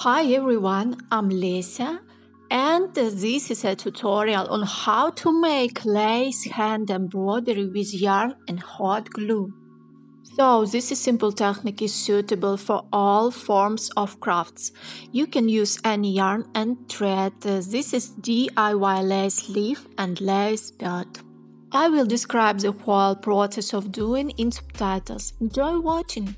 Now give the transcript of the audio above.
Hi everyone, I'm Lisa and this is a tutorial on how to make lace hand embroidery with yarn and hot glue. So this simple technique is suitable for all forms of crafts. You can use any yarn and thread. This is DIY lace leaf and lace bud. I will describe the whole process of doing in subtitles. Enjoy watching!